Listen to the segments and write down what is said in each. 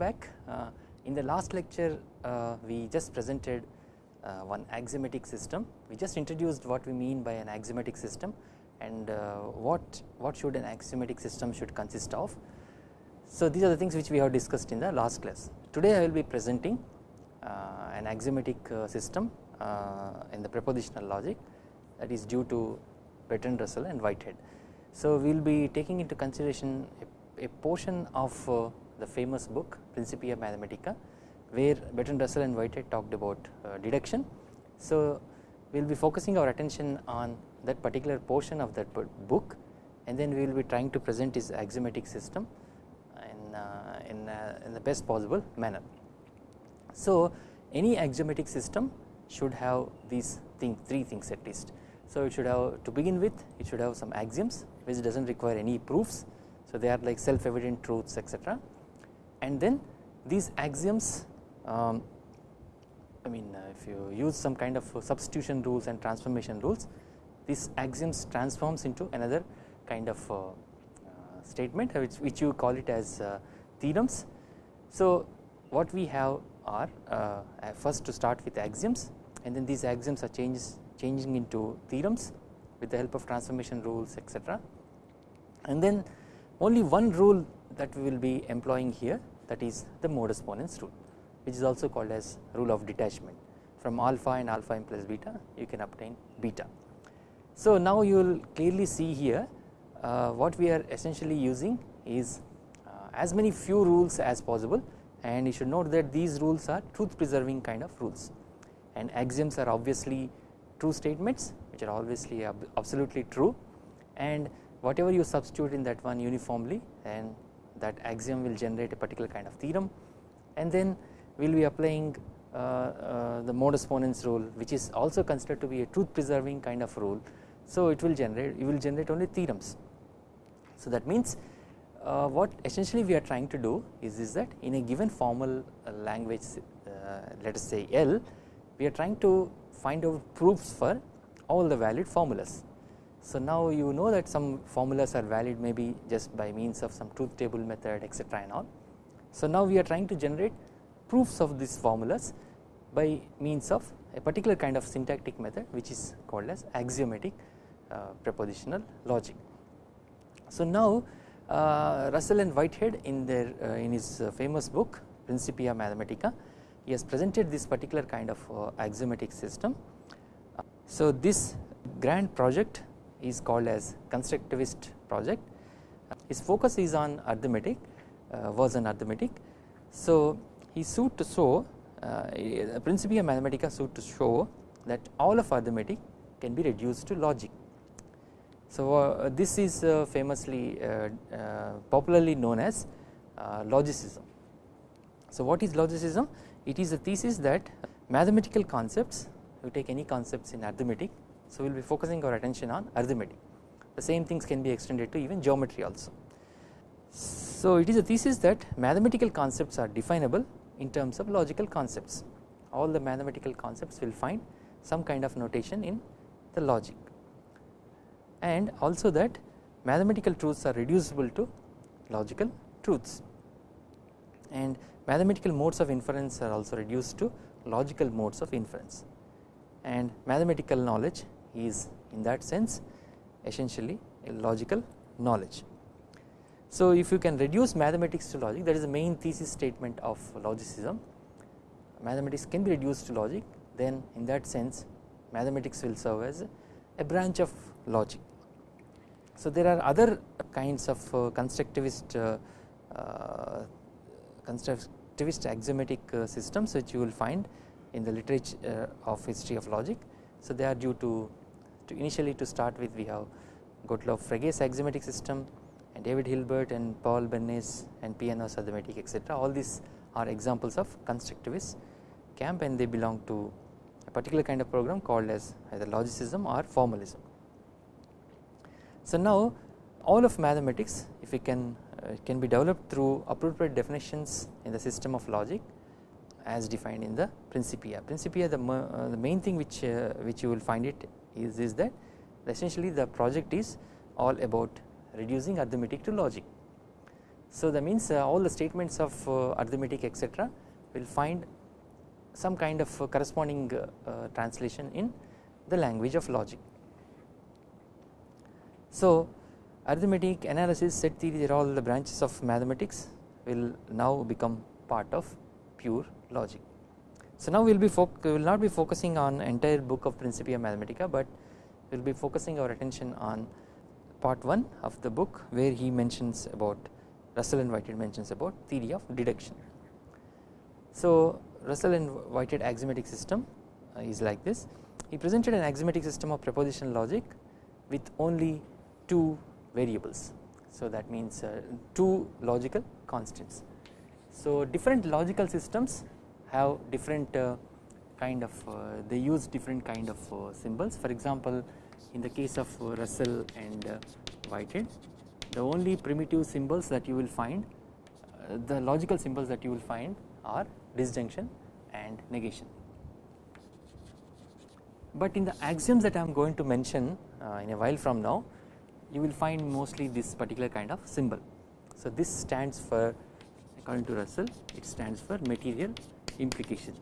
back uh, in the last lecture uh, we just presented uh, one axiomatic system we just introduced what we mean by an axiomatic system and what what should an axiomatic system should consist of. So these are the things which we have discussed in the last class today I will be presenting an axiomatic system in the propositional logic that is due to Bertrand Russell and Whitehead. So we will be taking into consideration a, a portion of the famous book Principia Mathematica where Bertrand Russell and Whitehead talked about uh, deduction. So we will be focusing our attention on that particular portion of that book and then we will be trying to present his axiomatic system in, uh, in, uh, in the best possible manner. So any axiomatic system should have these thing, three things at least. So it should have to begin with it should have some axioms which does not require any proofs. So they are like self evident truths etc and then these axioms um, I mean uh, if you use some kind of substitution rules and transformation rules these axioms transforms into another kind of uh, uh, statement which, which you call it as theorems. So what we have are uh, first to start with axioms and then these axioms are changes changing into theorems with the help of transformation rules etc and then only one rule that we will be employing here that is the modus ponens rule which is also called as rule of detachment. From alpha and alpha m plus beta you can obtain beta. So now you will clearly see here uh, what we are essentially using is uh, as many few rules as possible and you should note that these rules are truth preserving kind of rules. And axioms are obviously true statements which are obviously absolutely true. And whatever you substitute in that one uniformly and that axiom will generate a particular kind of theorem and then we will be applying uh, uh, the modus ponens rule which is also considered to be a truth preserving kind of rule. So it will generate you will generate only theorems. So that means uh, what essentially we are trying to do is, is that in a given formal uh, language uh, let us say L we are trying to find out proofs for all the valid formulas so now you know that some formulas are valid maybe just by means of some truth table method etc and all. So now we are trying to generate proofs of these formulas by means of a particular kind of syntactic method which is called as axiomatic uh, propositional logic. So now uh, Russell and Whitehead in their uh, in his uh, famous book Principia Mathematica he has presented this particular kind of uh, axiomatic system. So this grand project is called as constructivist project. His focus is on arithmetic uh, was on arithmetic. So he sought to show uh, Principia Mathematica sought to show that all of arithmetic can be reduced to logic. So uh, this is uh, famously uh, uh, popularly known as logicism. So what is logicism? It is a thesis that mathematical concepts you take any concepts in arithmetic so, we will be focusing our attention on arithmetic. The same things can be extended to even geometry also. So, it is a thesis that mathematical concepts are definable in terms of logical concepts. All the mathematical concepts will find some kind of notation in the logic. And also that mathematical truths are reducible to logical truths. And mathematical modes of inference are also reduced to logical modes of inference. And mathematical knowledge is in that sense essentially a logical knowledge. So if you can reduce mathematics to logic that is the main thesis statement of logicism mathematics can be reduced to logic then in that sense mathematics will serve as a branch of logic. So there are other kinds of uh, constructivist uh, uh, constructivist axiomatic uh, systems which you will find in the literature of history of logic. So they are due to to initially to start with we have Gottlob Frege's axiomatic system and David Hilbert and Paul Bernays and Peano's arithmetic etc all these are examples of constructivist camp and they belong to a particular kind of program called as either logicism or formalism. So now all of mathematics if we can uh, can be developed through appropriate definitions in the system of logic as defined in the Principia. Principia the, uh, the main thing which uh, which you will find it is, is that essentially the project is all about reducing arithmetic to logic So that means uh, all the statements of uh, arithmetic etc will find some kind of uh, corresponding translation in the language of logic. So arithmetic analysis set theory they are all the branches of mathematics will now become part of pure logic. So now we will be we will not be focusing on entire book of Principia Mathematica but we will be focusing our attention on part 1 of the book where he mentions about Russell and Whitehead mentions about theory of deduction. So Russell and Whitehead axiomatic system uh, is like this he presented an axiomatic system of propositional logic with only two variables so that means uh, two logical constants. So different logical systems have different uh, kind of uh, they use different kind of uh, symbols for example in the case of Russell and Whitehead the only primitive symbols that you will find the logical symbols that you will find are disjunction and negation. But in the axioms that I am going to mention in a while from now you will find mostly this particular kind of symbol. So this stands for according to Russell it stands for material implication.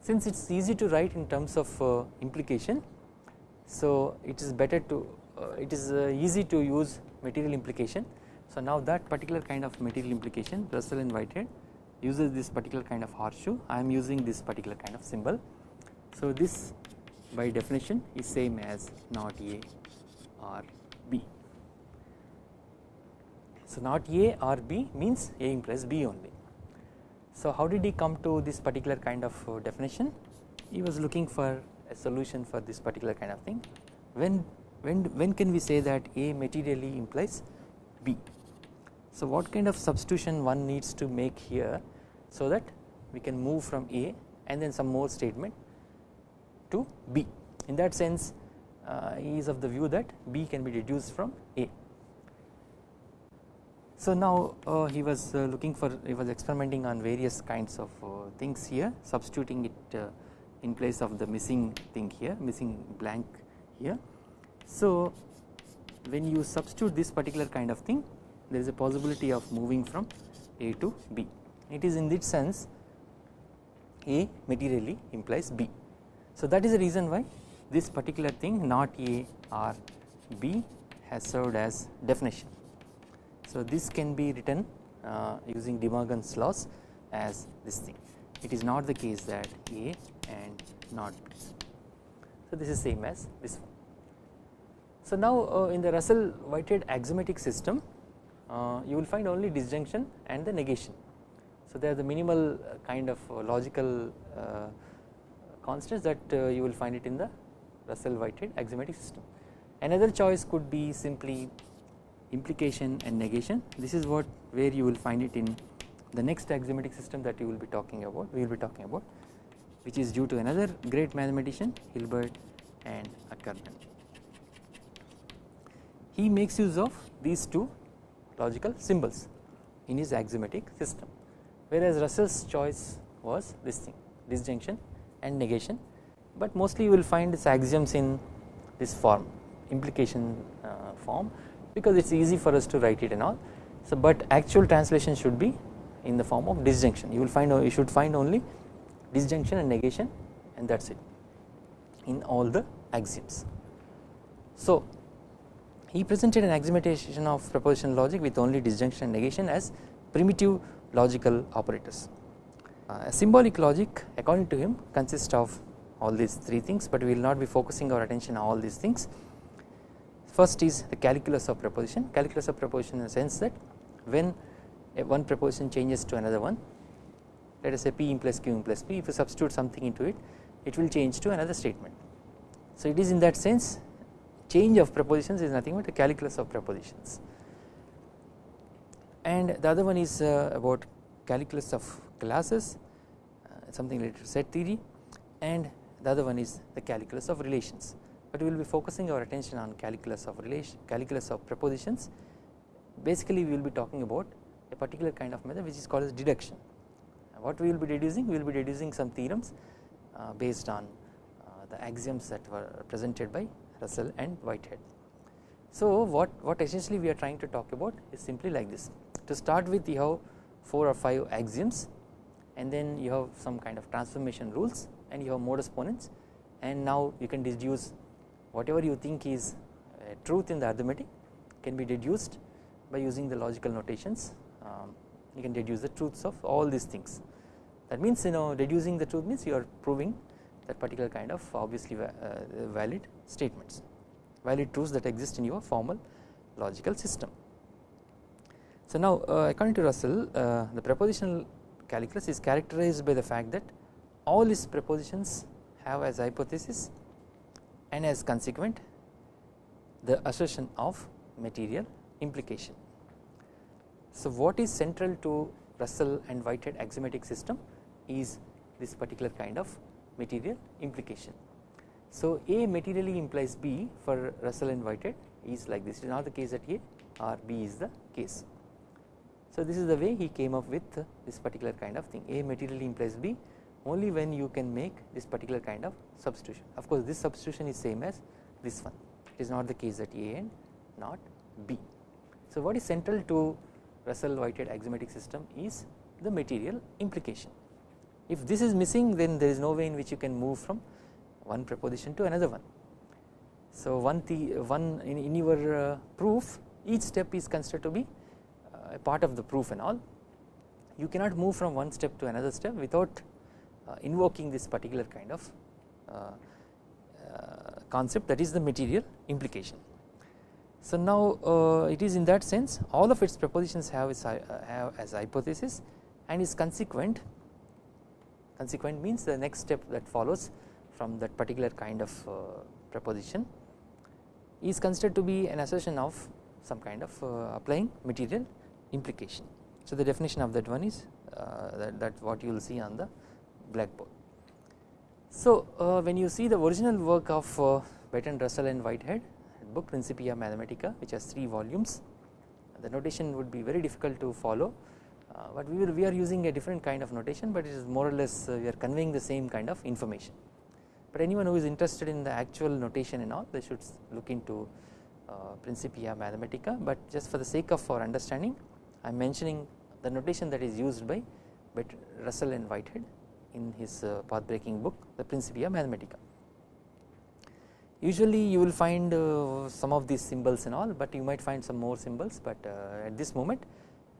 Since it is easy to write in terms of uh, implication so it is better to uh, it is uh, easy to use material implication. So now that particular kind of material implication Russell and Whitehead uses this particular kind of horseshoe I am using this particular kind of symbol. So this by definition is same as not A or B. So not A or B means A implies B only. So how did he come to this particular kind of uh, definition? He was looking for a solution for this particular kind of thing. When when when can we say that A materially implies B? So what kind of substitution one needs to make here so that we can move from A and then some more statement to B. In that sense uh, he is of the view that B can be deduced from A. So now uh, he was uh, looking for he was experimenting on various kinds of uh, things here substituting it uh, in place of the missing thing here missing blank here. So when you substitute this particular kind of thing there is a possibility of moving from A to B it is in this sense A materially implies B. So that is the reason why this particular thing not A or B has served as definition. So this can be written uh, using De Morgan's laws as this thing it is not the case that A and not B. So this is same as this one. So now uh, in the Russell Whitehead axiomatic system uh, you will find only disjunction and the negation. So they are the minimal uh, kind of uh, logical uh, constants that you will find it in the Russell Whitehead axiomatic system. Another choice could be simply implication and negation. This is what where you will find it in the next axiomatic system that you will be talking about we will be talking about which is due to another great mathematician Hilbert and Ackermann. He makes use of these two logical symbols in his axiomatic system. Whereas Russell's choice was this thing disjunction and negation. But mostly you will find its axioms in this form implication uh, form because it is easy for us to write it and all. So but actual translation should be in the form of disjunction you will find you should find only disjunction and negation and that is it in all the axioms. So he presented an axiomatization of propositional logic with only disjunction and negation as primitive logical operators. Uh, a symbolic logic according to him consists of all these three things but we will not be focusing our attention on all these things. First is the calculus of proposition, calculus of proposition in the sense that when one proposition changes to another one let us say P implies Q implies P if you substitute something into it it will change to another statement. So it is in that sense change of propositions is nothing but a calculus of propositions and the other one is uh, about calculus of classes uh, something related to set theory. And the other one is the calculus of relations but we will be focusing our attention on calculus of relation calculus of propositions basically we will be talking about a particular kind of method which is called as deduction. What we will be deducing? We will be deducing some theorems uh, based on uh, the axioms that were presented by Russell and Whitehead. So what, what essentially we are trying to talk about is simply like this. To start with you have 4 or 5 axioms and then you have some kind of transformation rules and you have modus ponens and now you can deduce whatever you think is truth in the arithmetic can be deduced by using the logical notations um, you can deduce the truths of all these things that means you know deducing the truth means you are proving that particular kind of obviously uh, valid statements valid truths that exist in your formal logical system. So now uh, according to Russell uh, the propositional calculus is characterized by the fact that all its propositions have as hypothesis and as consequent the assertion of material implication. So what is central to Russell and Whitehead axiomatic system is this particular kind of material implication. So A materially implies B for Russell and Whitehead is like this it is not the case that A or B is the case. So this is the way he came up with this particular kind of thing A materially implies B only when you can make this particular kind of substitution of course this substitution is same as this one it is not the case that A and not B. So what is central to Russell Whitehead axiomatic system is the material implication if this is missing then there is no way in which you can move from one proposition to another one. So one the one in, in your uh, proof each step is considered to be uh, a part of the proof and all you cannot move from one step to another step without invoking this particular kind of uh, uh, concept that is the material implication. So now uh, it is in that sense all of its propositions have, its, have as hypothesis and is consequent consequent means the next step that follows from that particular kind of uh, proposition is considered to be an assertion of some kind of uh, applying material implication. So the definition of that one is uh, that, that what you will see on the blackboard. So when you see the original work of uh, Bertrand Russell and Whitehead book Principia Mathematica which has 3 volumes the notation would be very difficult to follow uh, but we, will, we are using a different kind of notation but it is more or less uh, we are conveying the same kind of information. But anyone who is interested in the actual notation and all they should look into uh, Principia Mathematica. But just for the sake of our understanding I am mentioning the notation that is used by Russell and Whitehead in his uh, path breaking book the Principia Mathematica. Usually you will find uh, some of these symbols and all but you might find some more symbols but uh, at this moment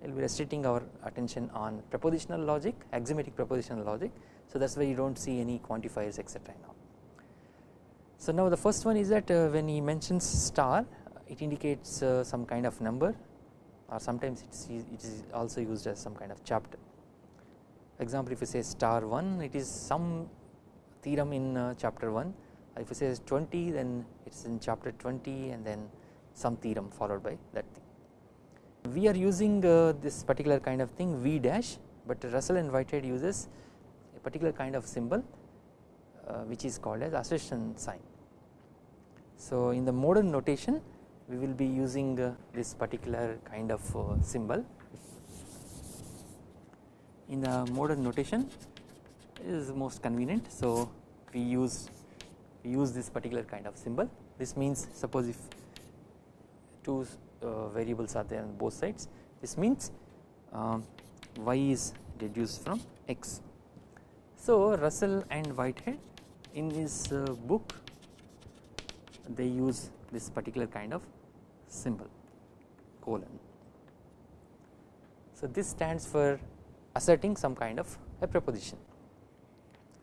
we will be restricting our attention on propositional logic axiomatic propositional logic so that is why you do not see any quantifiers etc now. So now the first one is that uh, when he mentions star it indicates uh, some kind of number or sometimes it is, it is also used as some kind of chapter. Example if you say star 1 it is some theorem in uh, chapter 1 if you say 20 then it is in chapter 20 and then some theorem followed by that thing. We are using uh, this particular kind of thing V dash but Russell and Whitehead uses a particular kind of symbol uh, which is called as assertion sign. So in the modern notation we will be using uh, this particular kind of uh, symbol in the modern notation is most convenient so we use we use this particular kind of symbol this means suppose if two uh, variables are there on both sides this means um, y is deduced from x. So Russell and Whitehead in his uh, book they use this particular kind of symbol colon. So this stands for asserting some kind of a proposition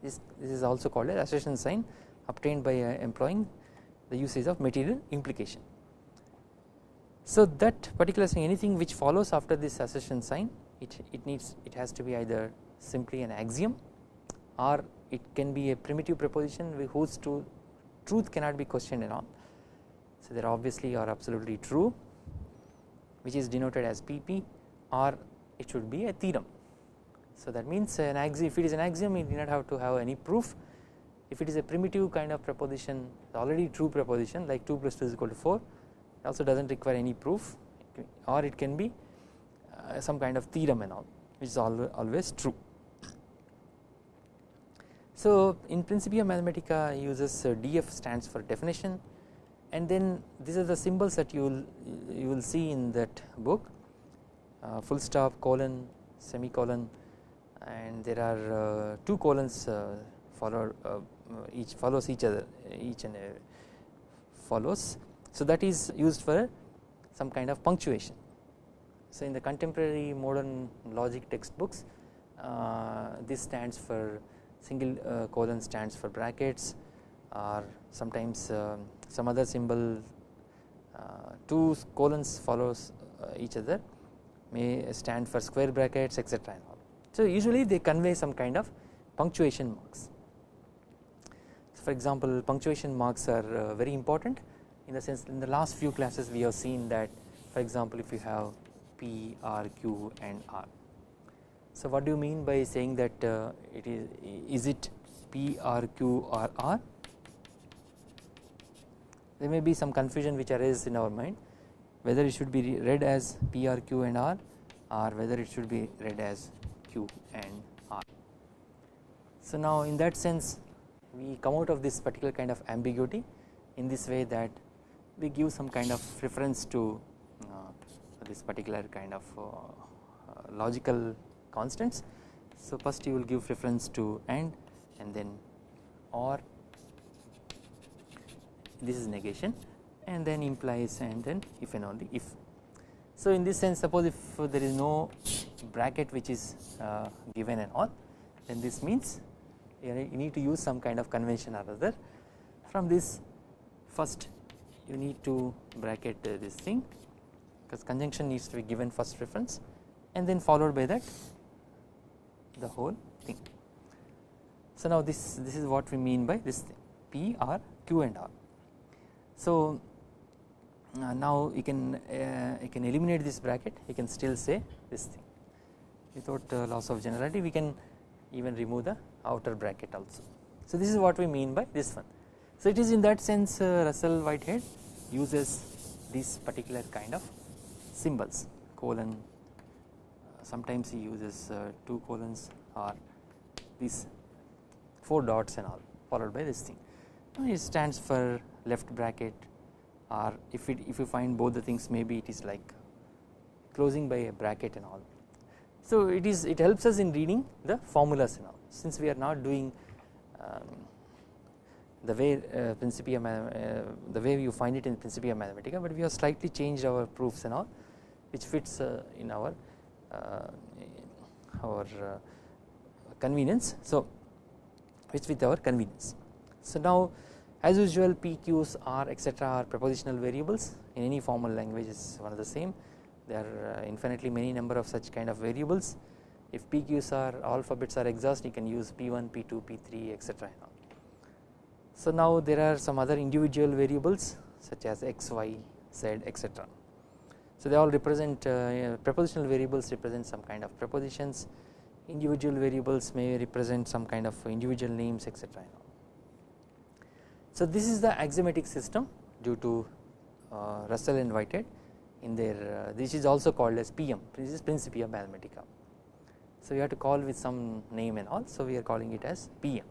this, this is also called as assertion sign obtained by uh, employing the usage of material implication. So that particular thing anything which follows after this assertion sign it, it needs it has to be either simply an axiom or it can be a primitive proposition whose truth truth cannot be questioned at all. So they are obviously or absolutely true which is denoted as PP or it should be a theorem. So that means an axiom if it is an axiom it do not have to have any proof. If it is a primitive kind of proposition already true proposition like 2 plus 2 is equal to 4 it also does not require any proof. Or it can be uh, some kind of theorem and all which is always true. So in Principia Mathematica uses uh, DF stands for definition. And then these are the symbols that you will you will see in that book. Uh, full stop colon semicolon and there are uh, two colons uh, follow uh, uh each follows each other each and uh, follows. So that is used for some kind of punctuation. So in the contemporary modern logic textbooks uh, this stands for single colon stands for brackets or sometimes some other symbol two colons follows each other may stand for square brackets etc so usually they convey some kind of punctuation marks so for example punctuation marks are uh, very important in the sense in the last few classes we have seen that for example if you have P, R, Q and R. So what do you mean by saying that uh, it is is it P, R, Q or R? There may be some confusion which arises in our mind whether it should be read as P, R, Q and R or whether it should be read as Q and R. So now in that sense we come out of this particular kind of ambiguity in this way that we give some kind of reference to uh, this particular kind of uh, uh, logical constants. So first you will give reference to AND and then OR this is negation and then implies and then if and only if. So in this sense suppose if there is no bracket which is uh, given and all then this means you need to use some kind of convention or other from this first you need to bracket uh, this thing because conjunction needs to be given first reference and then followed by that the whole thing. So now this this is what we mean by this thing P R Q and R. So uh, now you can uh, you can eliminate this bracket you can still say this thing without uh, loss of generality we can even remove the outer bracket also. So this is what we mean by this one. So it is in that sense uh, Russell Whitehead uses this particular kind of symbols colon uh, sometimes he uses uh, two colons or these four dots and all followed by this thing. It stands for left bracket or if it if you find both the things maybe it is like closing by a bracket and all. So it is it helps us in reading the formulas and all since we are not doing um, the way uh, Principia uh, the way you find it in Principia Mathematica but we have slightly changed our proofs and all which fits uh, in our uh, our uh, convenience so which with our convenience. So now as usual PQs are etc are prepositional variables. In any formal language is one of the same. There are infinitely many number of such kind of variables. If PQs are alphabets are exhaust you can use P1 P2 P3 etc so now there are some other individual variables such as x y z etc so they all represent uh, prepositional variables represent some kind of prepositions. Individual variables may represent some kind of individual names etc. So this is the axiomatic system due to uh, Russell and in their uh, this is also called as PM this is Principia Mathematica. So we have to call with some name and all so we are calling it as PM.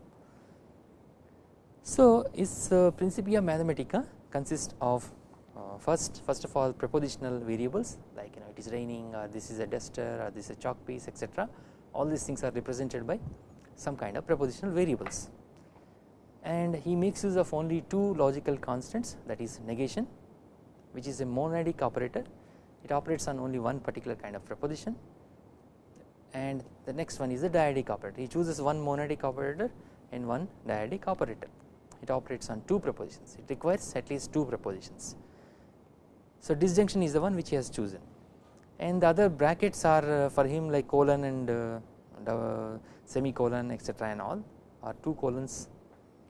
So is uh, Principia Mathematica consists of uh, first first of all prepositional variables like you know it is raining or this is a duster or this is a chalk piece etc all these things are represented by some kind of prepositional variables and he makes use of only two logical constants that is negation which is a monadic operator. It operates on only one particular kind of proposition and the next one is the dyadic operator. He chooses one monadic operator and one dyadic operator. It operates on two propositions it requires at least two propositions so disjunction is the one which he has chosen. And the other brackets are uh, for him like colon and uh, semicolon etc and all are two colons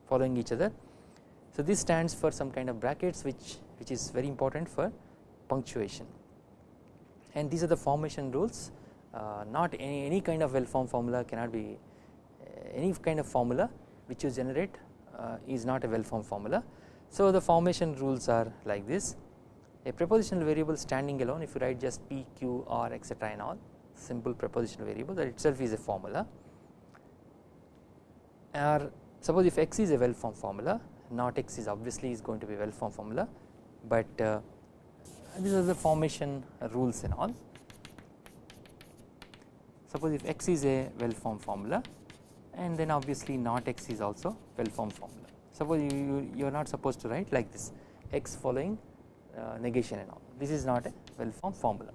following each other. So this stands for some kind of brackets which which is very important for punctuation and these are the formation rules uh, not any, any kind of well formed formula cannot be uh, any kind of formula which you generate uh, is not a well formed formula. So the formation rules are like this a prepositional variable standing alone if you write just p q r etc and all simple prepositional variable that itself is a formula or suppose if x is a well formed formula not x is obviously is going to be well formed formula but uh, these are the formation rules and all. Suppose if x is a well formed formula and then obviously not x is also well formed formula. Suppose you, you, you are not supposed to write like this x following uh, negation and all this is not a well formed formula.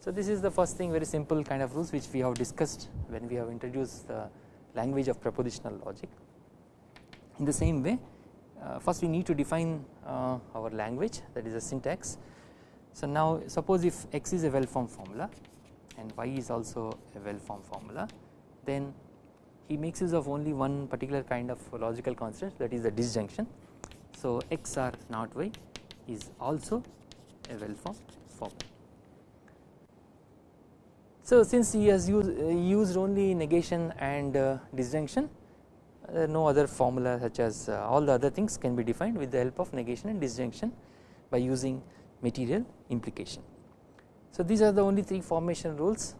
So this is the first thing very simple kind of rules which we have discussed when we have introduced the language of propositional logic. In the same way uh, first we need to define uh, our language that is a syntax. So now suppose if x is a well formed formula and y is also a well formed formula then he makes use of only one particular kind of logical constant that is the disjunction. So x r not y is also a well formed formula. So since he has used, uh, used only negation and uh, disjunction uh, no other formula such as all the other things can be defined with the help of negation and disjunction by using material implication. So these are the only three formation rules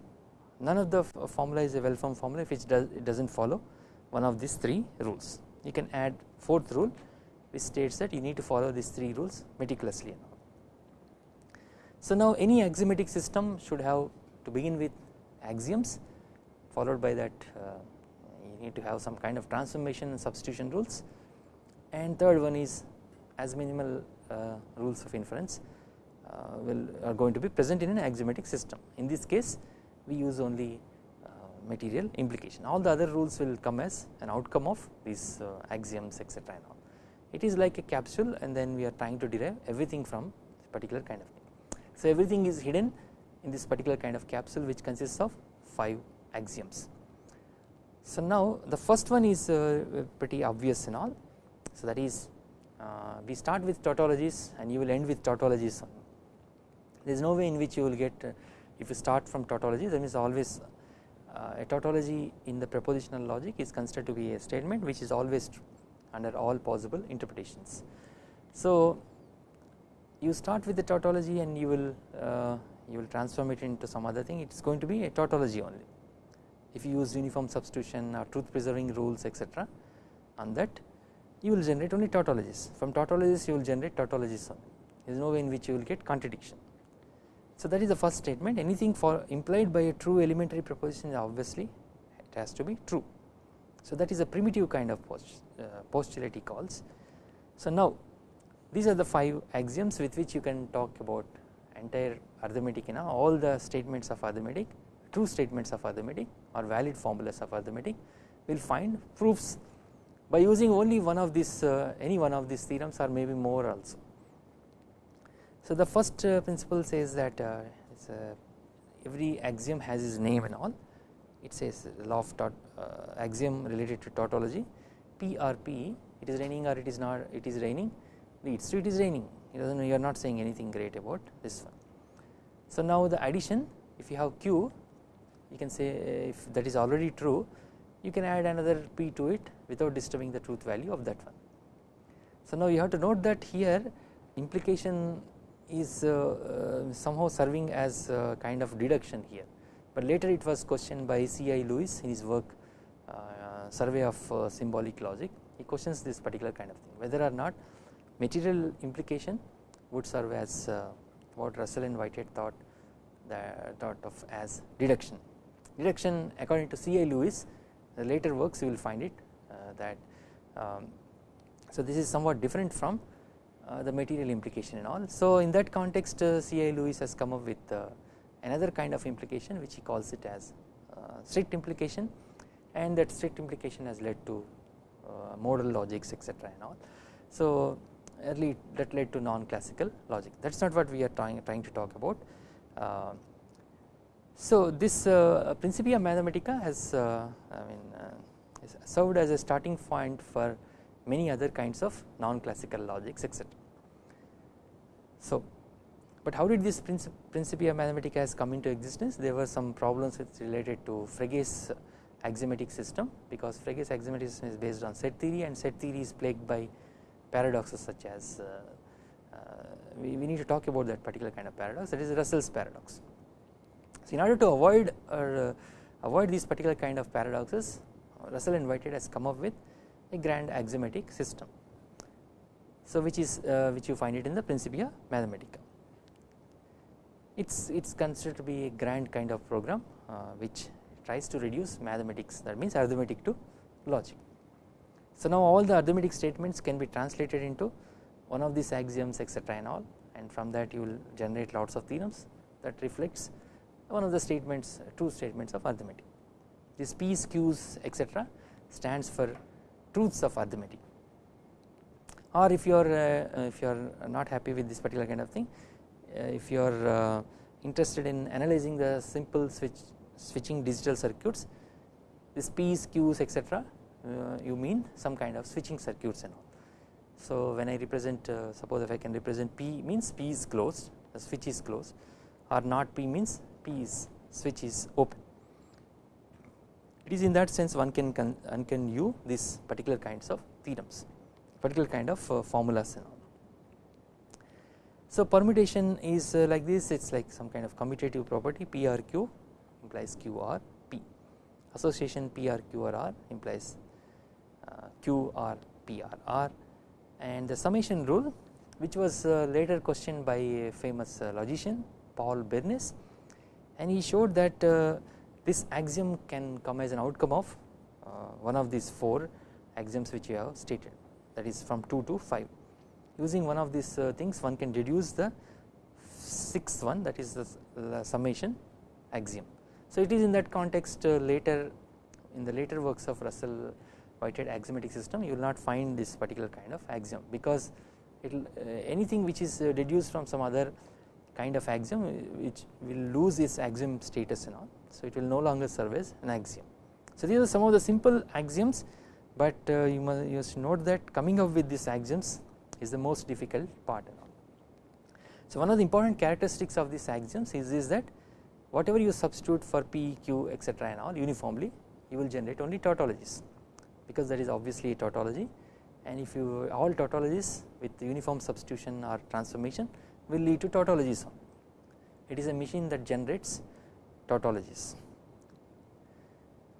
none of the formula is a well formed formula if it does it does not follow one of these three rules. You can add fourth rule which states that you need to follow these three rules meticulously. So now any axiomatic system should have to begin with axioms followed by that uh, you need to have some kind of transformation and substitution rules. And third one is as minimal uh, rules of inference uh, will are going to be present in an axiomatic system. In this case we use only material implication. All the other rules will come as an outcome of these axioms etc and all. It is like a capsule and then we are trying to derive everything from particular kind of thing. So everything is hidden in this particular kind of capsule which consists of 5 axioms. So now the first one is uh, pretty obvious and all so that is uh, we start with tautologies and you will end with tautologies there is no way in which you will get uh, if you start from tautology that means always a tautology in the propositional logic is considered to be a statement which is always true under all possible interpretations. So you start with the tautology and you will you will transform it into some other thing it is going to be a tautology only if you use uniform substitution or truth preserving rules etc on that you will generate only tautologies from tautologies you will generate tautologies only there is no way in which you will get contradiction. So that is the first statement anything for implied by a true elementary proposition obviously it has to be true. So that is a primitive kind of post, uh, postulate he calls. So now these are the 5 axioms with which you can talk about entire arithmetic know all the statements of arithmetic true statements of arithmetic or valid formulas of arithmetic will find proofs by using only one of these uh, any one of these theorems or maybe more also. So the first uh, principle says that uh, every axiom has its name and all. It says law of uh, axiom related to tautology P or P it is raining or it is not it is raining it is raining it does not you are not saying anything great about this one. So now the addition if you have Q you can say if that is already true you can add another P to it without disturbing the truth value of that one. So now you have to note that here implication is uh, uh, somehow serving as kind of deduction here but later it was questioned by C.I. Lewis in his work uh, survey of uh, symbolic logic he questions this particular kind of thing whether or not material implication would serve as uh, what Russell and Whitehead thought thought of as deduction deduction according to C.I. Lewis the later works you will find it uh, that um, so this is somewhat different from uh, the material implication and all. So in that context uh, C.I. Lewis has come up with another kind of implication which he calls it as strict implication and that strict implication has led to modal logics etc and all. So early that led to non-classical logic that is not what we are trying, trying to talk about. Uh, so this uh, Principia Mathematica has uh, I mean served as a starting point for many other kinds of non-classical logics etc. So but how did this Principia Mathematica has come into existence there were some problems with related to Frege's axiomatic system because Frege's axiomatic system is based on set theory and set theory is plagued by paradoxes such as uh, uh, we, we need to talk about that particular kind of paradox that is Russell's paradox. So in order to avoid or uh, avoid these particular kind of paradoxes Russell Whitehead has come up with a grand axiomatic system. So which is which you find it in the Principia Mathematica. It's it's considered to be a grand kind of program uh, which tries to reduce mathematics that means arithmetic to logic. So now all the arithmetic statements can be translated into one of these axioms etc and all and from that you will generate lots of theorems that reflects one of the statements true statements of arithmetic. This P's, Q's etc stands for truths of arithmetic or if you are uh, if you are not happy with this particular kind of thing uh, if you are uh, interested in analyzing the simple switch switching digital circuits this P's, Q's etc you mean some kind of switching circuits and all. So when I represent suppose if I can represent P means P is closed the switch is closed or not P means P is switch is open. It is in that sense one can one can use these particular kinds of theorems particular kind of uh, formulas and all. So permutation is uh, like this it is like some kind of commutative property PRQ implies QR P association PRQ R implies uh, QR PRR and the summation rule which was uh, later questioned by a famous uh, logician Paul Bernays and he showed that uh, this axiom can come as an outcome of one of these four axioms which we have stated. That is from 2 to 5 using one of these things one can reduce the sixth one that is the, summation axiom. So it is in that context later in the later works of Russell Whitehead axiomatic system you will not find this particular kind of axiom because it will uh, anything which is uh, deduced from some other kind of axiom uh, which will lose its axiom status and all so it will no longer serve as an axiom. So these are some of the simple axioms but uh, you must, you must note that coming up with these axioms is the most difficult part and all. So one of the important characteristics of these axioms is, is that whatever you substitute for p, q etc and all uniformly you will generate only tautologies because that is obviously a tautology and if you all tautologies with uniform substitution or transformation will lead to tautologies. It is a machine that generates tautologies.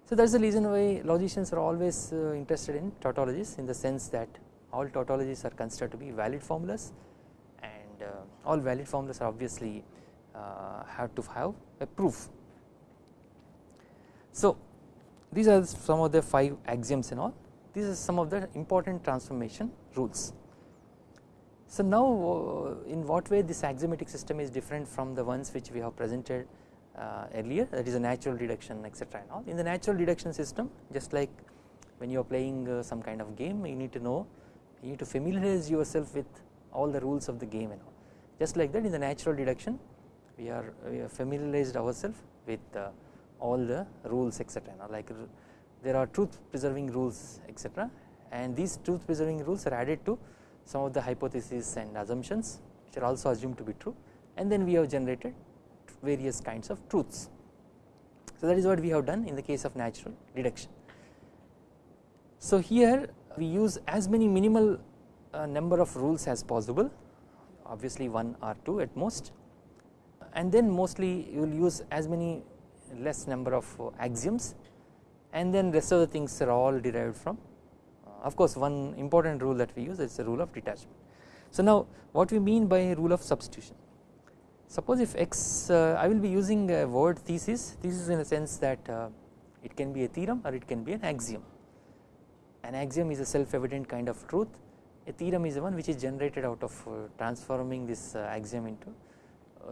So that is the reason why logicians are always uh, interested in tautologies in the sense that all tautologies are considered to be valid formulas and uh, all valid formulas are obviously uh, have to have a proof. So these are some of the 5 axioms and all. These are some of the important transformation rules. So now uh, in what way this axiomatic system is different from the ones which we have presented uh, earlier that is a natural deduction etc and all. In the natural deduction system just like when you are playing uh, some kind of game you need to know you need to familiarize yourself with all the rules of the game and all. Just like that in the natural deduction we are, we are familiarized ourselves with uh, all the rules etc like there are truth preserving rules etc and these truth preserving rules are added to some of the hypotheses and assumptions which are also assumed to be true and then we have generated various kinds of truths. So that is what we have done in the case of natural deduction. So here we use as many minimal uh, number of rules as possible obviously 1 or 2 at most and then mostly you will use as many less number of uh, axioms and then rest of the things are all derived from uh, of course one important rule that we use is the rule of detachment. So now what we mean by rule of substitution Suppose if x uh, I will be using a word thesis, thesis in a sense that uh, it can be a theorem or it can be an axiom. An axiom is a self evident kind of truth, a theorem is the one which is generated out of uh, transforming this uh, axiom into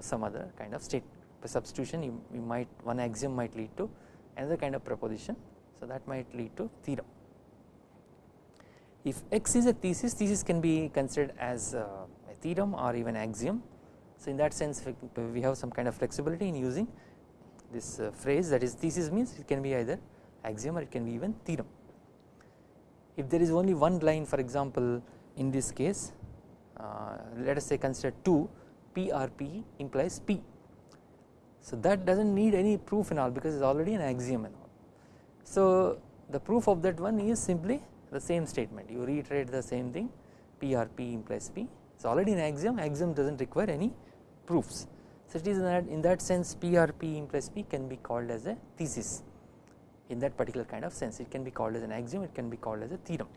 some other kind of state. By substitution you, you might one axiom might lead to another kind of proposition, so that might lead to theorem. If x is a thesis, thesis can be considered as a theorem or even axiom so in that sense we have some kind of flexibility in using this uh, phrase that is thesis means it can be either axiom or it can be even theorem. If there is only one line for example in this case uh, let us say consider 2 PRP implies P. So that does not need any proof and all because it is already an axiom and all. So the proof of that one is simply the same statement you reiterate the same thing PRP implies P it is already an axiom axiom does not require any proofs. So it is in that, in that sense PRP implies P can be called as a thesis in that particular kind of sense it can be called as an axiom it can be called as a theorem.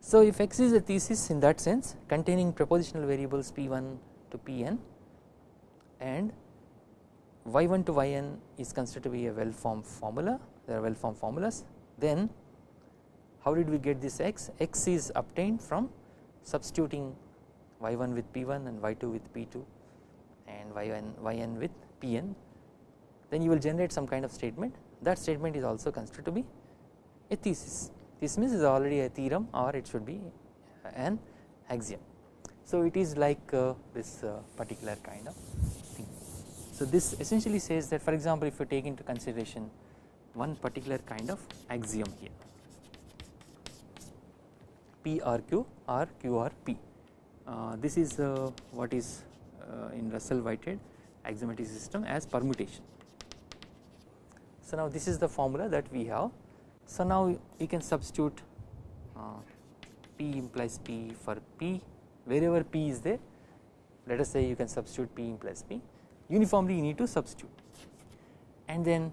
So if x is a thesis in that sense containing propositional variables p1 to pn and y1 to yn is considered to be a well formed formula. There are well formed formulas. Then how did we get this x? X is obtained from substituting y1 with p1 and y2 with p2 and yn, yn with pn then you will generate some kind of statement. That statement is also considered to be a thesis. This means is already a theorem or it should be an axiom. So it is like uh, this uh, particular kind of. So this essentially says that for example if you take into consideration one particular kind of axiom here P or Q or Q or P. Uh, this is uh, what is uh, in Russell Whitehead axiomatic system as permutation. So now this is the formula that we have so now we can substitute uh, P implies P for P wherever P is there let us say you can substitute P implies P uniformly you need to substitute and then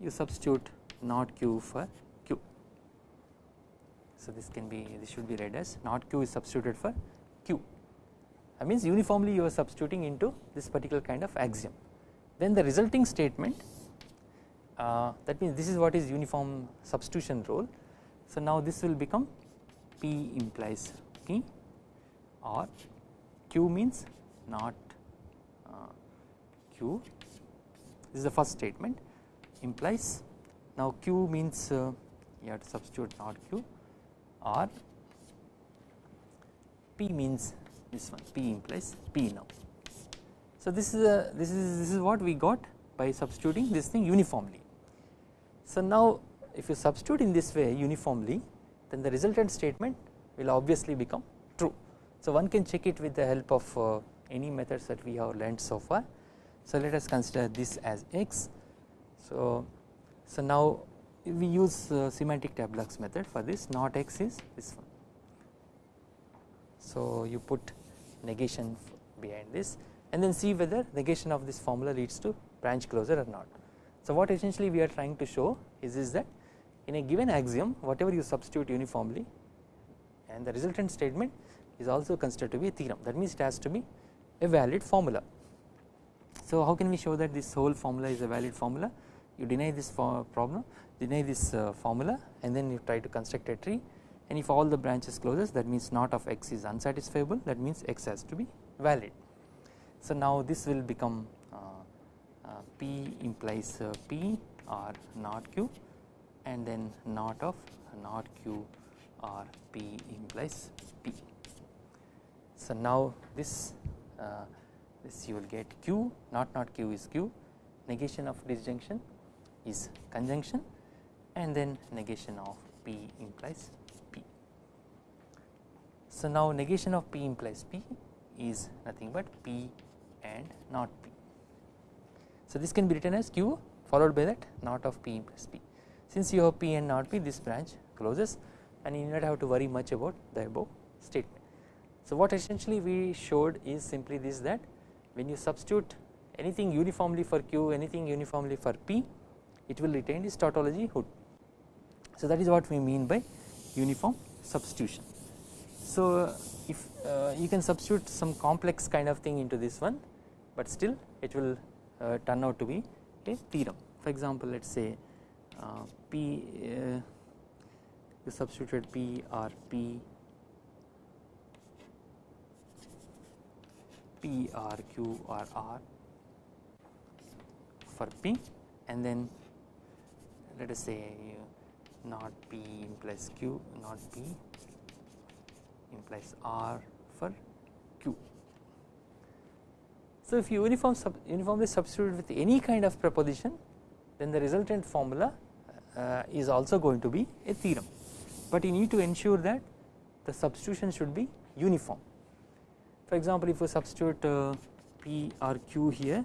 you substitute not Q for Q. So this can be this should be read as not Q is substituted for Q that means uniformly you are substituting into this particular kind of axiom then the resulting statement uh, that means this is what is uniform substitution rule. So now this will become P implies P or Q means not Q this is the first statement implies now Q means uh, you have to substitute not Q or P means this one P implies P now. So this is a this is this is what we got by substituting this thing uniformly so now if you substitute in this way uniformly then the resultant statement will obviously become true. So one can check it with the help of uh, any methods that we have learned so far. So let us consider this as x. So, so now we use uh, semantic tableaux method for this not x is this one. So you put negation behind this and then see whether negation of this formula leads to branch closure or not. So what essentially we are trying to show is, is that in a given axiom whatever you substitute uniformly and the resultant statement is also considered to be a theorem that means it has to be a valid formula. So how can we show that this whole formula is a valid formula you deny this problem deny this uh, formula and then you try to construct a tree and if all the branches closes that means not of x is unsatisfiable that means x has to be valid. So now this will become P implies uh, P or not Q and then not of not Q or P implies P. So now this uh, this you will get Q not not Q is Q negation of disjunction is conjunction and then negation of P implies P. So now negation of P implies P is nothing but P and not P. So this can be written as q followed by that not of p plus p. Since you have p and not p this branch closes and you do not have to worry much about the above statement. So what essentially we showed is simply this that when you substitute anything uniformly for q anything uniformly for p it will retain its tautology hood. So that is what we mean by uniform substitution. So if uh, you can substitute some complex kind of thing into this one but still it will uh, turn out to be a theorem. For example, let us say uh, P uh, you substituted P or P P or or R for P and then let us say not P implies Q not P implies R for Q. so if you uniform sub uniformly substitute with any kind of proposition then the resultant formula uh, is also going to be a theorem but you need to ensure that the substitution should be uniform. For example if you substitute uh, P or Q here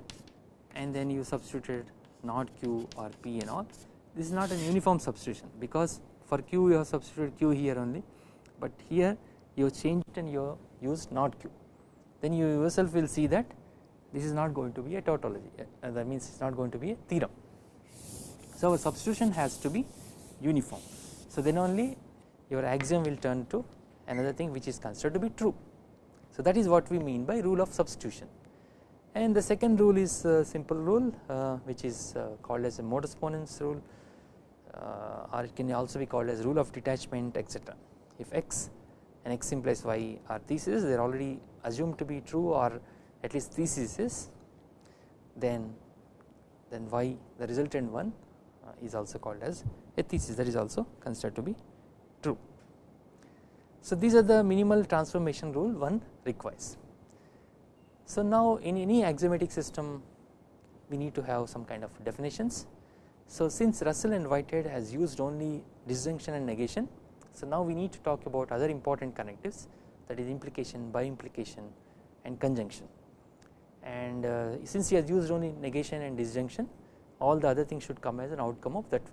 and then you substituted not Q or P and all this is not an uniform substitution because for Q you have substituted Q here only but here you have changed and you have used not Q then you yourself will see that this is not going to be a tautology uh, that means it is not going to be a theorem. So a substitution has to be uniform so then only your axiom will turn to another thing which is considered to be true. So that is what we mean by rule of substitution and the second rule is a simple rule uh, which is uh, called as a modus ponens rule uh, or it can also be called as rule of detachment etc. If x and x implies y are theses they are already assumed to be true or at least theses then then y the resultant one is also called as a thesis that is also considered to be. So these are the minimal transformation rule one requires. So now in any axiomatic system we need to have some kind of definitions. So since Russell and Whitehead has used only disjunction and negation so now we need to talk about other important connectives that is implication by implication and conjunction and uh, since he has used only negation and disjunction all the other things should come as an outcome of that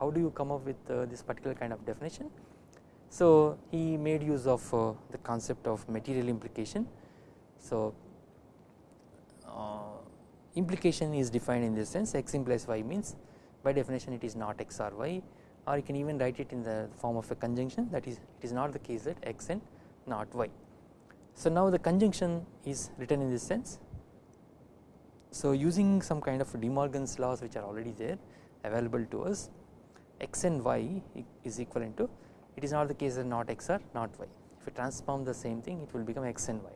how do you come up with uh, this particular kind of definition. So he made use of uh, the concept of material implication. So uh, implication is defined in this sense x implies y means by definition it is not x or y or you can even write it in the form of a conjunction that is it is not the case that x and not y. So now the conjunction is written in this sense so using some kind of De Morgan's laws which are already there available to us x and y is equivalent to it is not the case that not x or not y if you transform the same thing it will become x and y.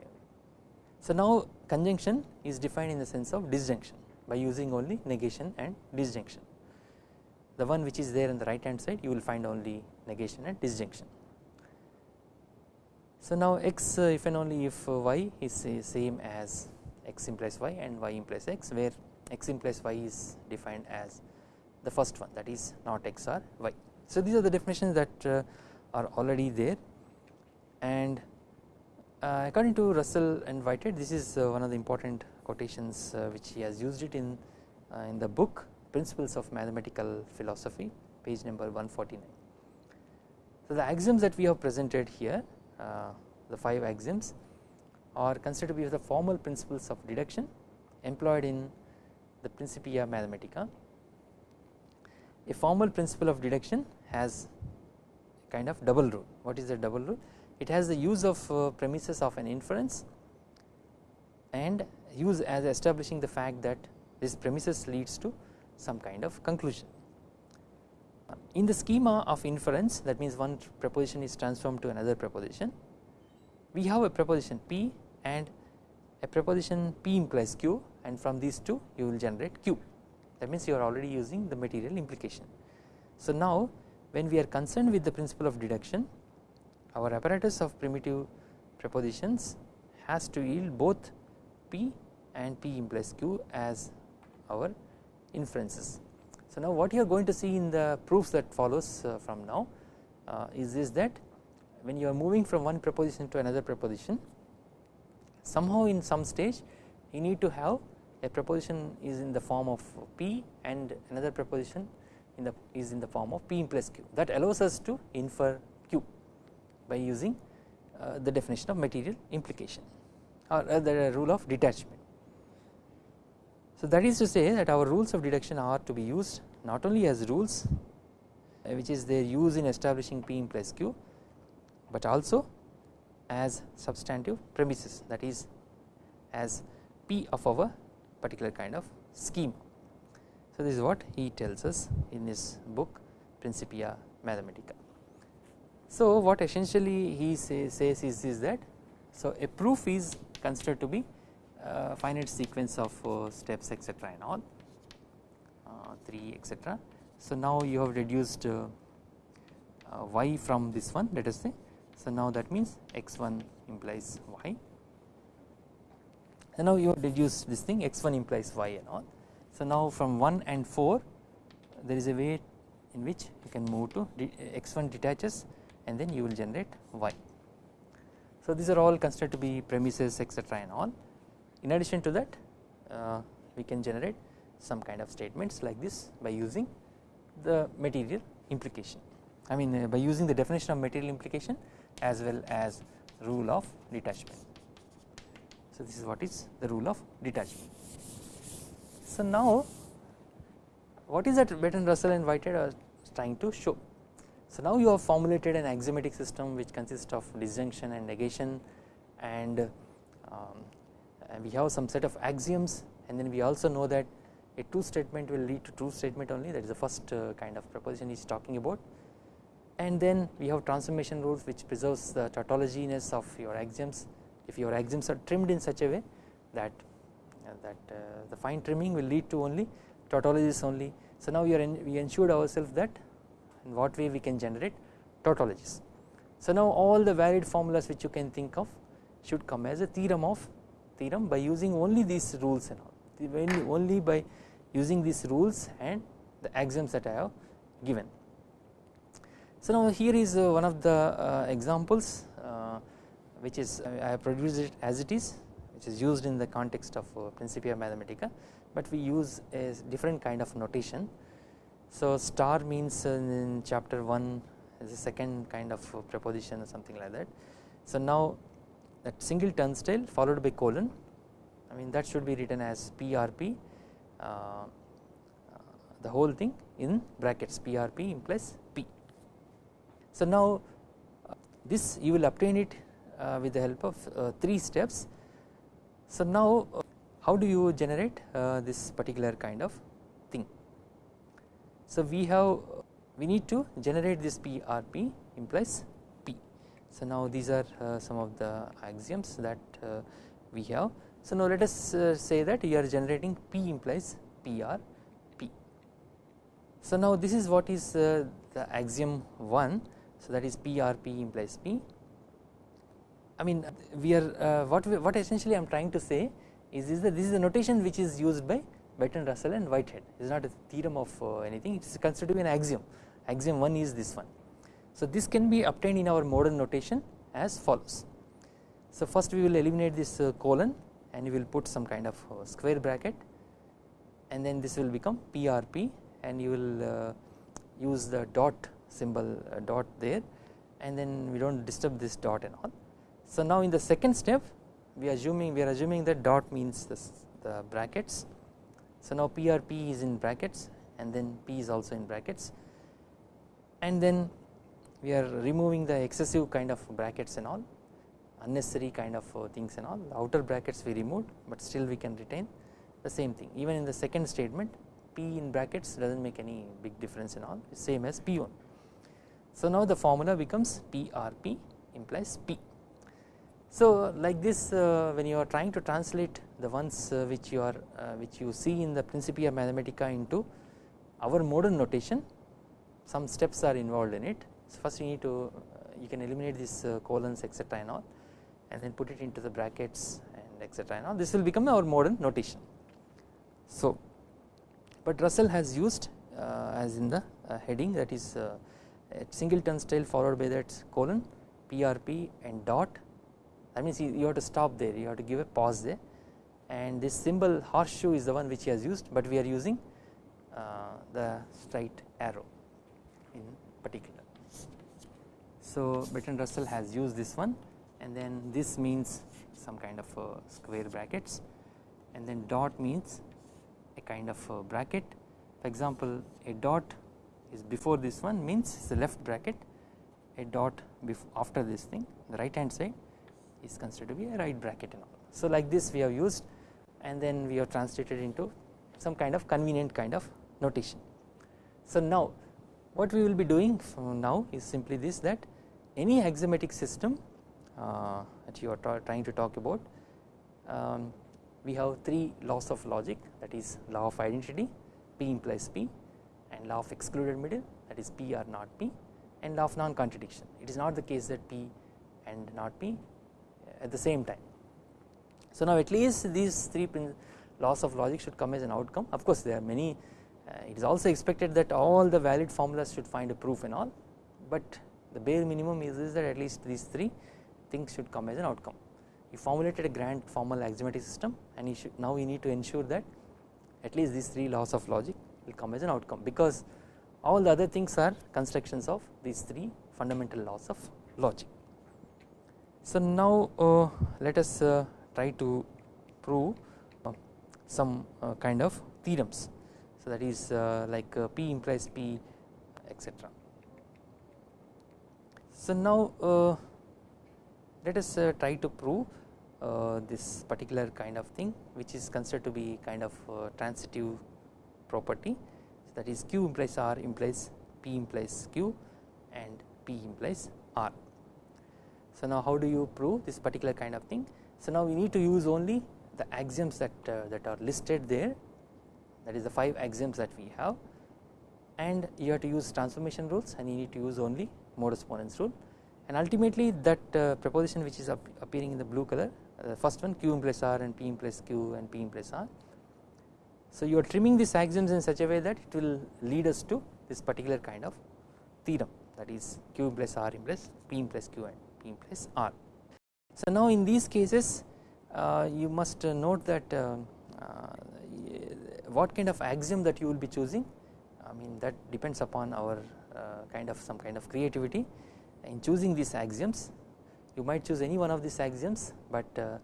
So now conjunction is defined in the sense of disjunction by using only negation and disjunction the one which is there on the right hand side you will find only negation and disjunction. So now x uh, if and only if uh, y is uh, same as x implies y and y implies x where x implies y is defined as the first one that is not x or y. So these are the definitions that are already there and uh, according to Russell and Whitehead this is uh, one of the important quotations uh, which he has used it in uh, in the book principles of mathematical philosophy page number 149. So the axioms that we have presented here uh, the 5 axioms are considered to be the formal principles of deduction employed in the Principia Mathematica. A formal principle of deduction has kind of double rule. What is the double rule? It has the use of uh, premises of an inference and use as establishing the fact that this premises leads to some kind of conclusion. In the schema of inference that means one proposition is transformed to another proposition we have a proposition P and a proposition P implies Q and from these two you will generate Q that means you are already using the material implication. So now when we are concerned with the principle of deduction our apparatus of primitive propositions has to yield both P and P implies Q as our inferences. So now what you are going to see in the proofs that follows uh, from now uh, is this that when you are moving from one proposition to another proposition somehow in some stage you need to have a proposition is in the form of P and another proposition in the is in the form of P plus Q that allows us to infer Q by using uh, the definition of material implication or uh, the rule of detachment. So that is to say that our rules of deduction are to be used not only as rules uh, which is their use in establishing P implies Q but also as substantive premises that is as P of our particular kind of scheme. So this is what he tells us in his book Principia Mathematica. So what essentially he say, says is, is that so a proof is considered to be a finite sequence of uh, steps etc and all uh, 3 etc. So now you have reduced uh, uh y from this one let us say so now that means x1 implies y and now you have deduced this thing x1 implies y and all. So now from 1 and 4 there is a way in which you can move to x1 detaches and then you will generate y. So these are all considered to be premises etc and all. In addition to that uh, we can generate some kind of statements like this by using the material implication I mean uh, by using the definition of material implication as well as rule of detachment. So this is what is the rule of detachment. So now what is that Bertrand Russell and Whitehead are trying to show? So now you have formulated an axiomatic system which consists of disjunction and negation and um, we have some set of axioms and then we also know that a true statement will lead to true statement only. That is the first uh, kind of proposition he is talking about. And then we have transformation rules which preserves the tautologiness of your axioms. If your axioms are trimmed in such a way that that uh, the fine trimming will lead to only tautologies only. So now we are in, we ensured ourselves that in what way we can generate tautologies. So now all the valid formulas which you can think of should come as a theorem of theorem by using only these rules and all. Only by using these rules and the axioms that I have given. So now here is uh, one of the uh, examples which is I have produced it as it is which is used in the context of Principia Mathematica but we use a different kind of notation. So star means in chapter 1 is a second kind of preposition or something like that. So now that single turnstile followed by colon I mean that should be written as PRP uh, uh, the whole thing in brackets PRP implies P. So now uh, this you will obtain it uh, with the help of uh, 3 steps. So now uh, how do you generate this particular kind of thing. So we have we need to generate this PRP implies P. So now these are some of the axioms that we have so now let us uh, say that you are generating P implies PRP. So now this is what is uh, the axiom 1 so that is PRP implies P. I mean we are uh, what we, what essentially I am trying to say is, is that this is a notation which is used by Bertrand Russell and Whitehead it is not a theorem of uh, anything it is considered to be an axiom axiom 1 is this one. So this can be obtained in our modern notation as follows. So first we will eliminate this uh, colon and you will put some kind of uh, square bracket and then this will become PRP and you will uh, use the dot symbol uh, dot there and then we do not disturb this dot and all. So now in the second step we are assuming we are assuming that dot means this, the brackets. So now PRP is in brackets and then P is also in brackets and then we are removing the excessive kind of brackets and all unnecessary kind of uh, things and all the outer brackets we removed but still we can retain the same thing even in the second statement P in brackets does not make any big difference in all same as P1. So now the formula becomes PRP implies P. So like this uh, when you are trying to translate the ones uh, which you are uh, which you see in the Principia Mathematica into our modern notation some steps are involved in it. So first you need to you can eliminate these colons etc and all and then put it into the brackets and etc now this will become our modern notation. So but Russell has used as in the heading that is uh, a single turnstile followed by that colon PRP and dot that means you, have to stop there. You have to give a pause there. And this symbol horseshoe is the one which he has used but we are using uh, the straight arrow in particular. So Bertrand Russell has used this one. And then this means some kind of square brackets. And then dot means a kind of bracket. For example a dot is before this one means the left bracket. A dot after this thing the right hand side is considered to be a right bracket and all. So like this we have used and then we have translated into some kind of convenient kind of notation. So now what we will be doing from now is simply this that any axiomatic system uh, that you are trying to talk about um, we have three laws of logic that is law of identity P implies P and law of excluded middle that is P or not P and law of non-contradiction it is not the case that P and not P at the same time. So now at least these three laws of logic should come as an outcome of course there are many uh, it is also expected that all the valid formulas should find a proof and all but the bare minimum is, is that at least these three things should come as an outcome. You formulated a grand formal axiomatic system and you should now you need to ensure that at least these three laws of logic will come as an outcome because all the other things are constructions of these three fundamental laws of logic. So now uh, let us uh, try to prove uh, some uh, kind of theorems so that is uh, like uh, P implies P etc. So now let us try to prove this particular kind of thing which is considered to be kind of transitive property so that is q implies r implies p implies q and p implies r. So now how do you prove this particular kind of thing? So now we need to use only the axioms that uh, that are listed there. That is the 5 axioms that we have. And you have to use transformation rules and you need to use only modus ponens rule. And ultimately that uh, proposition which is appearing in the blue color uh, the first one q implies r and p implies q and p implies r. So you are trimming these axioms in such a way that it will lead us to this particular kind of theorem. That is q implies r implies p implies q and p implies r. So now in these cases uh, you must note that uh, uh, what kind of axiom that you will be choosing. I mean that depends upon our kind of some kind of creativity in choosing these axioms. You might choose any one of these axioms but uh,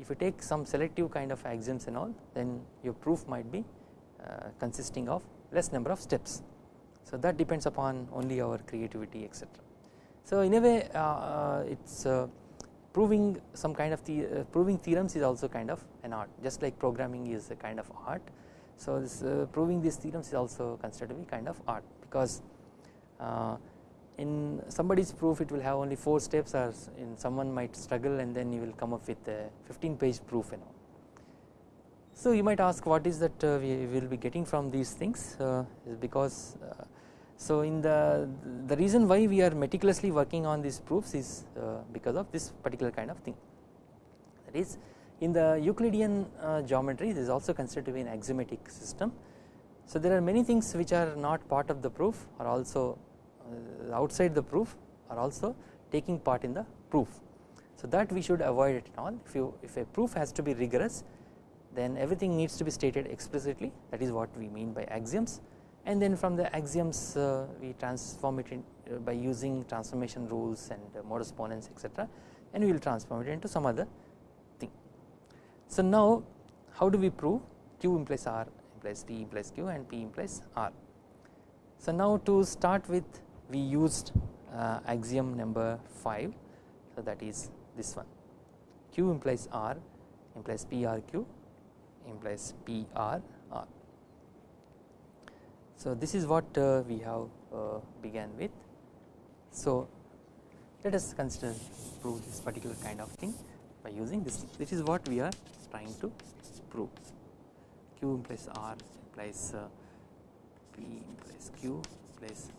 if you take some selective kind of axioms and all then your proof might be uh, consisting of less number of steps. So that depends upon only our creativity etc so in a way uh, it's proving some kind of the proving theorems is also kind of an art just like programming is a kind of art so this proving these theorems is also considered to be kind of art because in somebody's proof it will have only 4 steps or in someone might struggle and then you will come up with a 15 page proof and all. So you might ask what is that uh, we will be getting from these things uh, because uh, so in the the reason why we are meticulously working on these proofs is uh, because of this particular kind of thing that is in the Euclidean uh, geometry this is also considered to be an axiomatic system. So there are many things which are not part of the proof are also uh, outside the proof are also taking part in the proof. So that we should avoid it all if you if a proof has to be rigorous then everything needs to be stated explicitly that is what we mean by axioms and then from the axioms uh, we transform it in, uh, by using transformation rules and uh, modus ponens etc and we will transform it into some other thing. So now how do we prove q implies r implies p implies q and p implies r. So now to start with we used uh, axiom number 5 so that is this one q implies r implies prq implies pr r. So this is what uh, we have uh, began with. So let us consider prove this particular kind of thing by using this. This is what we are trying to prove. Q implies R implies uh, P implies Q implies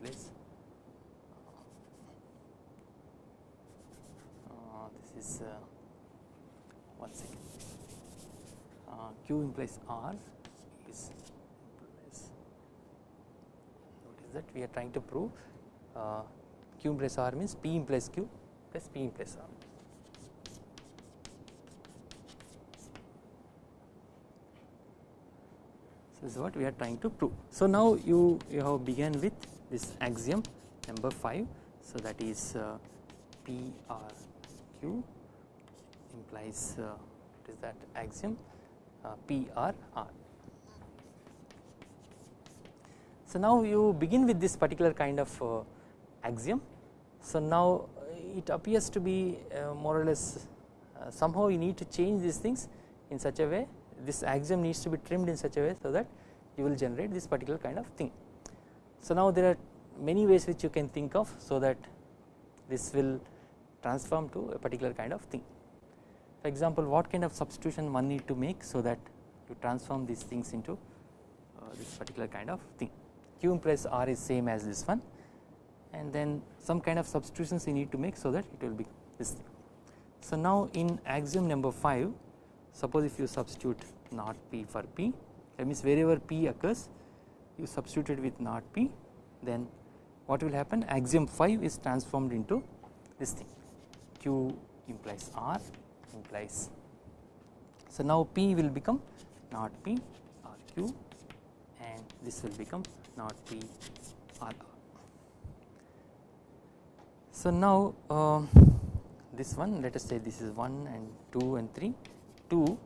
place. Uh, this is uh, one second. Uh, Q implies R is implies what is that we are trying to prove uh, Q implies R means P implies Q plus P implies R. So this is what we are trying to prove. So now you you have begun with this axiom number 5 so that is uh, PRQ implies uh, what is that axiom uh, PRR. So now you begin with this particular kind of uh, axiom so now it appears to be uh, more or less uh, somehow you need to change these things in such a way this axiom needs to be trimmed in such a way so that you will generate this particular kind of thing. So now there are many ways which you can think of so that this will transform to a particular kind of thing. For example, what kind of substitution one need to make so that you transform these things into uh, this particular kind of thing. Q implies R is same as this one. And then some kind of substitutions you need to make so that it will be this thing. So now in axiom number 5 suppose if you substitute not P for P that means wherever P occurs you substitute it with not p then what will happen? Axiom 5 is transformed into this thing. Q implies r implies. So now p will become not p r q and this will become not p r r. So now uh, this one let us say this is 1 and 2 and 3 2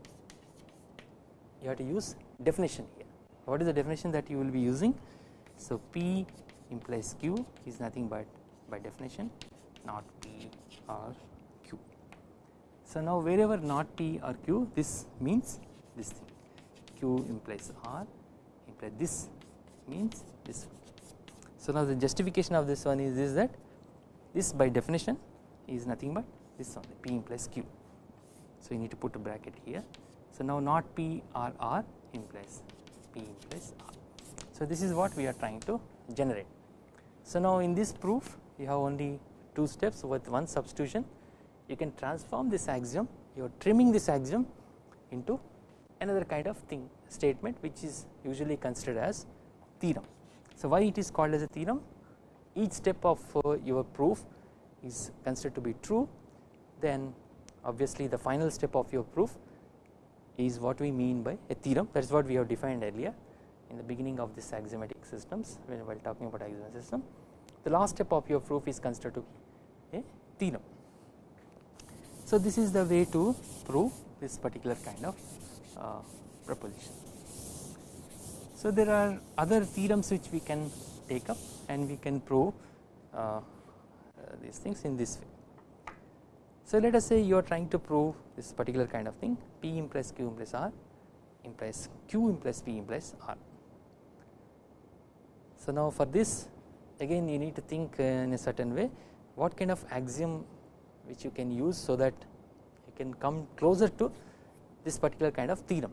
you have to use definition here what is the definition that you will be using. So P implies Q is nothing but by definition not P or Q. So now wherever not P or Q this means this thing Q implies R implies this means this. So now the justification of this one is, is that this by definition is nothing but this one P implies Q. So you need to put a bracket here. So now not P or R implies P implies R. So this is what we are trying to generate. So now in this proof you have only two steps with one substitution you can transform this axiom you are trimming this axiom into another kind of thing statement which is usually considered as theorem. So why it is called as a theorem each step of uh, your proof is considered to be true then obviously the final step of your proof is what we mean by a theorem that is what we have defined earlier in the beginning of this axiomatic systems when we while talking about axiomatic system the last step of your proof is considered to be a theorem. So this is the way to prove this particular kind of uh, proposition. So there are other theorems which we can take up and we can prove uh, uh, these things in this way. So let us say you are trying to prove this particular kind of thing P implies Q implies R implies Q implies P implies R. So now for this again you need to think in a certain way what kind of axiom which you can use so that you can come closer to this particular kind of theorem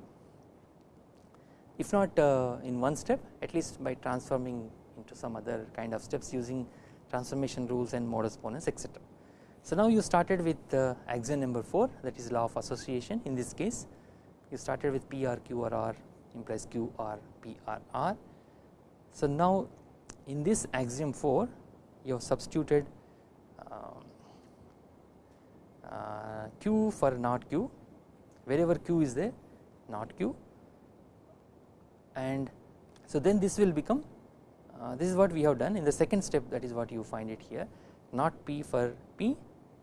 if not uh, in one step at least by transforming into some other kind of steps using transformation rules and modus ponens etc. So now you started with uh, axiom number 4 that is law of association in this case you started with P R Q R R implies QR Q R P R R. So now in this axiom 4 you have substituted um, uh, Q for not Q wherever Q is there not Q and so then this will become uh, this is what we have done in the second step that is what you find it here not P for P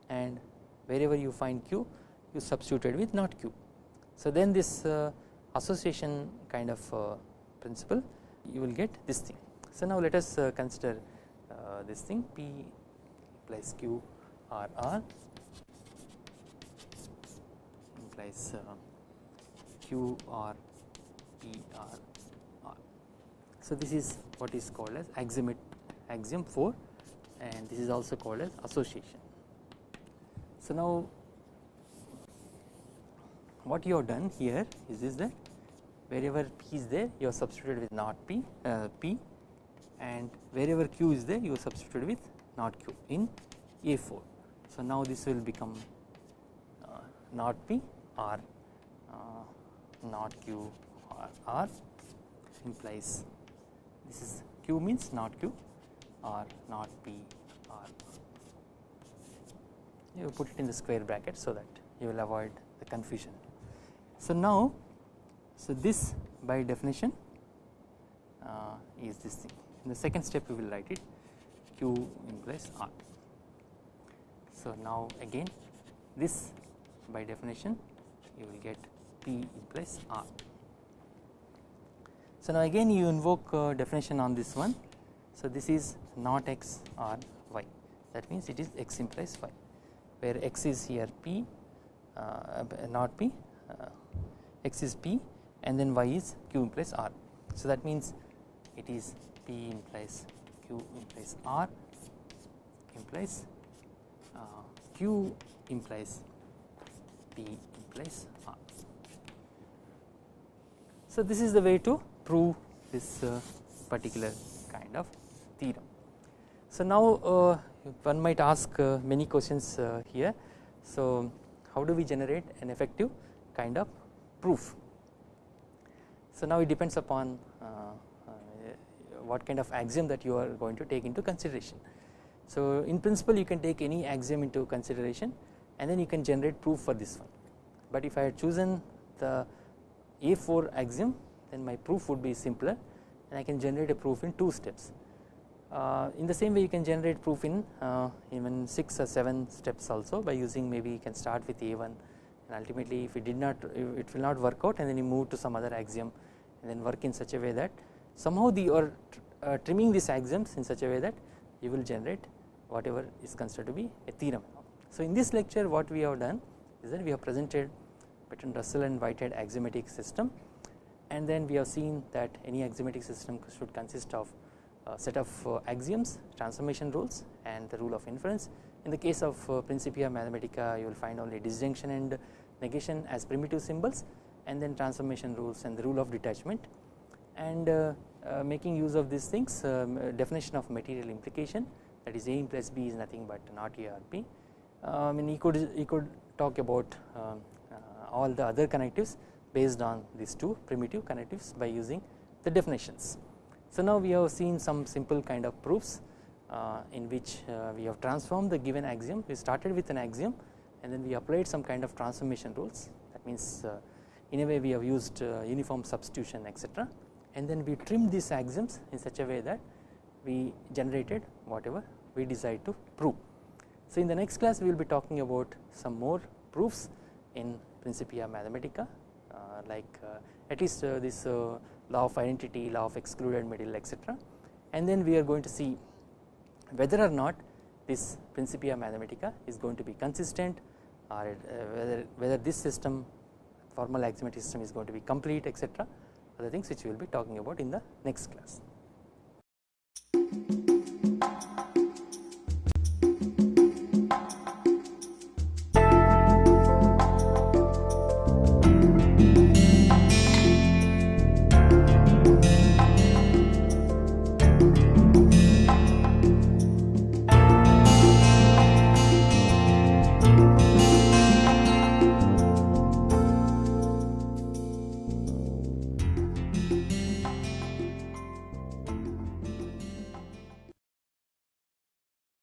and wherever you find Q you substituted with not Q. So then this uh, association kind of uh, principle you will get this thing. So now let us uh, consider uh, this thing P implies Q R R implies uh, Q R P R. So this is what is called as axiom axiom 4 and this is also called as association. So now what you have done here is, this that wherever P is there you have substituted with not P uh, P and wherever Q is there you have substituted with not Q in A4. So now this will become uh, not P or uh, not Q R implies this is Q means not Q or not P or you put it in the square bracket so that you will avoid the confusion. So now so this by definition uh, is this thing in the second step we will write it Q implies R. So now again this by definition you will get P implies R. So now again you invoke definition on this one so this is not x or y that means it is x implies y where x is here p uh, not p uh, x is p and then y is q implies r. So that means it is p implies q implies r implies uh, q implies p implies r. So this is the way to prove this uh, particular kind of theorem. So now uh, one might ask uh, many questions here. So how do we generate an effective kind of proof? So now it depends upon what kind of axiom that you are going to take into consideration. So in principle you can take any axiom into consideration and then you can generate proof for this one. But if I had chosen the A4 axiom then my proof would be simpler and I can generate a proof in 2 steps. Uh, in the same way you can generate proof in uh, even 6 or 7 steps also by using maybe you can start with A1 and ultimately if it did not it will not work out and then you move to some other axiom and then work in such a way that somehow the you are uh, trimming these axioms in such a way that you will generate whatever is considered to be a theorem. So in this lecture what we have done is that we have presented Bertrand Russell and Whitehead axiomatic system and then we have seen that any axiomatic system should consist of a set of uh, axioms, transformation rules and the rule of inference. In the case of uh, Principia Mathematica you will find only disjunction and negation as primitive symbols and then transformation rules and the rule of detachment and uh, uh, making use of these things um, definition of material implication that is A plus B is nothing but not A or B. Uh, I mean you could, he could talk about um, all the other connectives based on these two primitive connectives by using the definitions. So now we have seen some simple kind of proofs uh, in which uh, we have transformed the given axiom we started with an axiom and then we applied some kind of transformation rules that means uh, in a way we have used uh, uniform substitution etc and then we trimmed these axioms in such a way that we generated whatever we decide to prove. So in the next class we will be talking about some more proofs in Principia Mathematica like uh, at least uh, this law of identity, law of excluded middle etc and then we are going to see whether or not this Principia Mathematica is going to be consistent or whether, whether this system formal axiomatic system is going to be complete etc other things which we will be talking about in the next class.